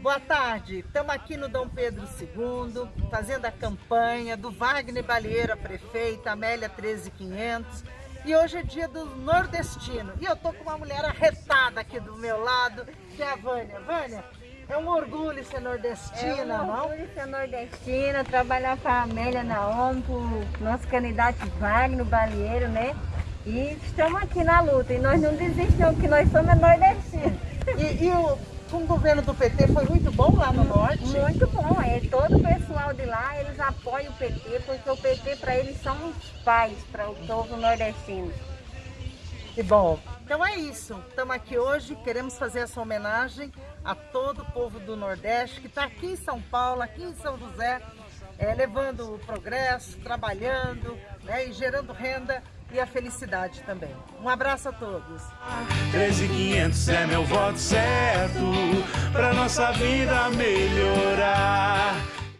Boa tarde, estamos aqui no Dom Pedro II, fazendo a campanha do Wagner Balieira, prefeita, Amélia 13500. E hoje é dia do nordestino. E eu tô com uma mulher arretada aqui do meu lado, que é a Vânia. Vânia, é um orgulho ser nordestina, não? É um orgulho ser nordestina, trabalhar com a Amélia na ONU, nosso candidato Wagner Balieiro, né? E estamos aqui na luta. E nós não desistimos, que nós somos nordestinos. Com o governo do PT foi muito bom lá no norte? Muito bom, é, todo o pessoal de lá, eles apoiam o PT, porque o PT para eles são os pais para o povo nordestino. Que bom. Então é isso, estamos aqui hoje, queremos fazer essa homenagem a todo o povo do Nordeste que está aqui em São Paulo, aqui em São José, é, levando o progresso, trabalhando né, e gerando renda e a felicidade também. Um abraço a todos. 13500 é meu voto certo, pra nossa vida melhor.